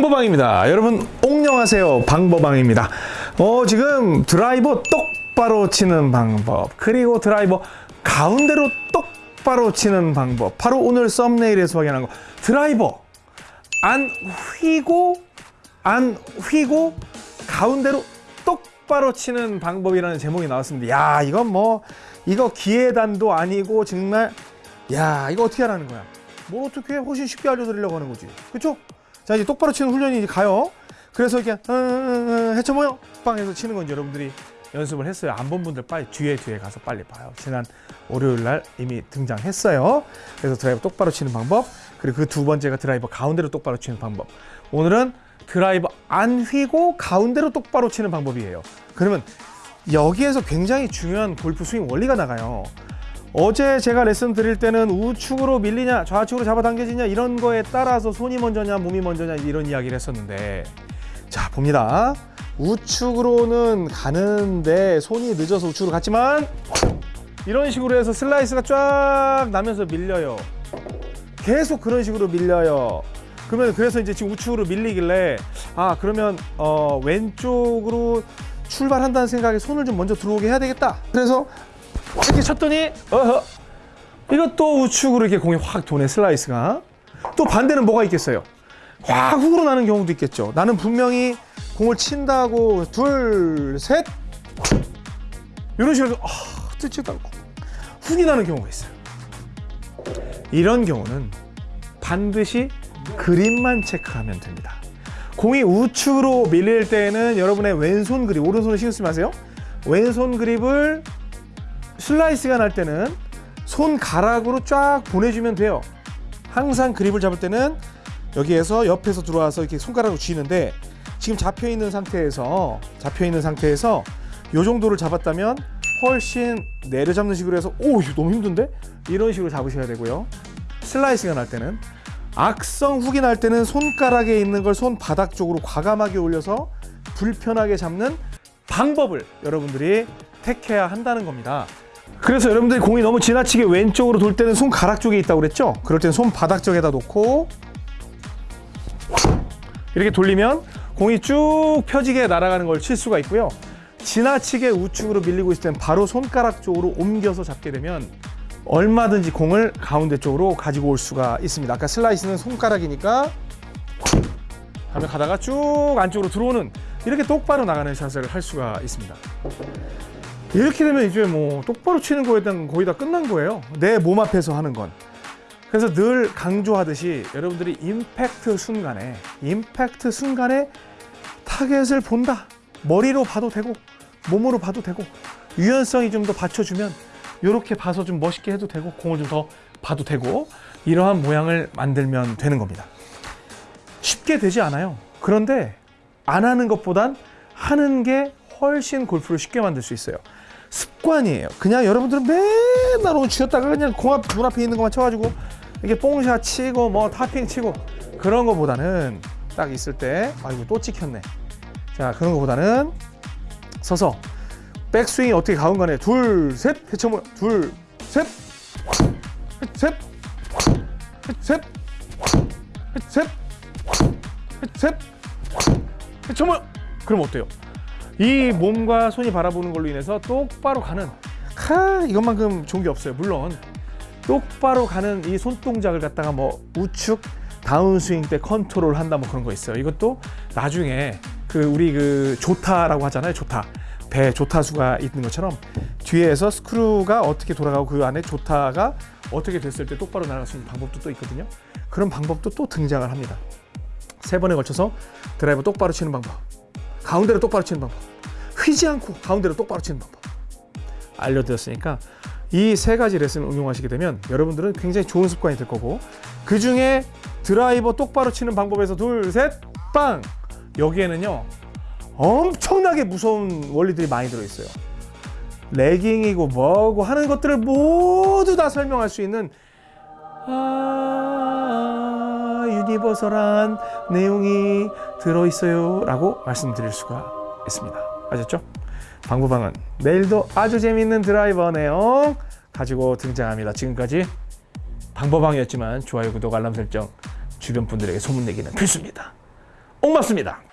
방법방입니다. 여러분 옥녕하세요. 방법방입니다. 어 지금 드라이버 똑바로 치는 방법 그리고 드라이버 가운데로 똑바로 치는 방법 바로 오늘 썸네일에서 확인한 거 드라이버 안 휘고 안 휘고 가운데로 똑바로 치는 방법이라는 제목이 나왔습니다. 야 이건 뭐 이거 기회단도 아니고 정말 야 이거 어떻게 하라는 거야? 뭘 어떻게 훨씬 쉽게 알려드리려고 하는 거지, 그렇죠? 자 이제 똑바로 치는 훈련이 이제 가요. 그래서 이렇게 해쳐 모여 빵해서 치는 건지 여러분들이 연습을 했어요. 안 본 분들 빨리 뒤에 뒤에 가서 빨리 봐요. 지난 월요일 날 이미 등장했어요. 그래서 드라이버 똑바로 치는 방법 그리고 그 두 번째가 드라이버 가운데로 똑바로 치는 방법. 오늘은 드라이버 안 휘고 가운데로 똑바로 치는 방법이에요. 그러면 여기에서 굉장히 중요한 골프 스윙 원리가 나가요. 어제 제가 레슨 드릴 때는 우측으로 밀리냐 좌측으로 잡아당겨지냐 이런 거에 따라서 손이 먼저냐 몸이 먼저냐 이런 이야기를 했었는데 자 봅니다. 우측으로는 가는데 손이 늦어서 우측으로 갔지만 이런 식으로 해서 슬라이스가 쫙 나면서 밀려요. 계속 그런 식으로 밀려요. 그러면 그래서 이제 지금 우측으로 밀리길래 아 그러면 어 왼쪽으로 출발한다는 생각에 손을 좀 먼저 들어오게 해야 되겠다. 그래서 이렇게 쳤더니 어허. 이것도 우측으로 이렇게 공이 확 도네 슬라이스가. 또 반대는 뭐가 있겠어요? 확 훅으로 나는 경우도 있겠죠. 나는 분명히 공을 친다고 둘셋. 이런 식으로 아, 뜨지도 않고. 훅이 나는 경우가 있어요. 이런 경우는 반드시 그립만 체크하면 됩니다. 공이 우측으로 밀릴 때는 여러분의 왼손 그립 오른손을 신경 쓰지 마세요. 왼손 그립을 슬라이스가 날 때는 손가락으로 쫙 보내주면 돼요. 항상 그립을 잡을 때는 여기에서 옆에서 들어와서 이렇게 손가락으로 쥐는데 지금 잡혀 있는 상태에서 잡혀 있는 상태에서 요 정도를 잡았다면 훨씬 내려잡는 식으로 해서 오 너무 힘든데 이런 식으로 잡으셔야 되고요. 슬라이스가 날 때는 악성 훅이 날 때는 손가락에 있는 걸 손바닥 쪽으로 과감하게 올려서 불편하게 잡는 방법을 여러분들이 택해야 한다는 겁니다. 그래서 여러분들이 공이 너무 지나치게 왼쪽으로 돌 때는 손가락 쪽에 있다고 그랬죠? 그럴 때는 손바닥 쪽에다 놓고 이렇게 돌리면 공이 쭉 펴지게 날아가는 걸 칠 수가 있고요. 지나치게 우측으로 밀리고 있을 땐 바로 손가락 쪽으로 옮겨서 잡게 되면 얼마든지 공을 가운데 쪽으로 가지고 올 수가 있습니다. 아까 슬라이스는 손가락이니까 하면 가다가 쭉 안쪽으로 들어오는 이렇게 똑바로 나가는 샷을 할 수가 있습니다. 이렇게 되면 이제 뭐 똑바로 치는 거에 대한 거의 다 끝난 거예요. 내 몸 앞에서 하는 건. 그래서 늘 강조하듯이 여러분들이 임팩트 순간에 임팩트 순간에 타겟을 본다. 머리로 봐도 되고 몸으로 봐도 되고 유연성이 좀 더 받쳐주면 이렇게 봐서 좀 멋있게 해도 되고 공을 좀 더 봐도 되고 이러한 모양을 만들면 되는 겁니다. 쉽게 되지 않아요. 그런데 안 하는 것보단 하는 게 훨씬 골프를 쉽게 만들 수 있어요. 습관이에요. 그냥 여러분들은 맨날 오늘 쥐었다가 그냥 공앞 눈앞에 있는 것만 쳐가지고 이게 뽕샷 치고 뭐 타핑 치고 그런 거보다는 딱 있을 때 아이고 또 찍혔네. 자 그런 거보다는 서서 백스윙이 어떻게 가운 간에 둘셋 해쳐모 둘셋셋셋셋 셋 해쳐모 그럼 어때요? 이 몸과 손이 바라보는 걸로 인해서 똑바로 가는 하 이것만큼 좋은 게 없어요. 물론 똑바로 가는 이 손동작을 갖다가 뭐 우측 다운스윙 때 컨트롤 한다 뭐 그런 거 있어요. 이것도 나중에 그 우리 그 조타라고 하잖아요 조타. 배 조타수가 있는 것처럼 뒤에서 스크루가 어떻게 돌아가고 그 안에 조타가 어떻게 됐을 때 똑바로 날아갈 수 있는 방법도 또 있거든요. 그런 방법도 또 등장을 합니다. 세 번에 걸쳐서 드라이버 똑바로 치는 방법 가운데로 똑바로 치는 방법. 휘지 않고 가운데로 똑바로 치는 방법. 알려드렸으니까 이 세 가지 레슨을 응용하시게 되면 여러분들은 굉장히 좋은 습관이 될 거고 그 중에 드라이버 똑바로 치는 방법에서 둘, 셋, 빵! 여기에는요 엄청나게 무서운 원리들이 많이 들어있어요. 레깅이고 뭐고 하는 것들을 모두 다 설명할 수 있는 아, 유니버설한 내용이 들어있어요 라고 말씀드릴 수가 있습니다 아셨죠? 방구방은 내일도 아주 재미있는 드라이버 내용 가지고 등장합니다 지금까지 방법방이었지만 좋아요 구독 알람 설정 주변 분들에게 소문내기는 필수입니다 옥맞습니다.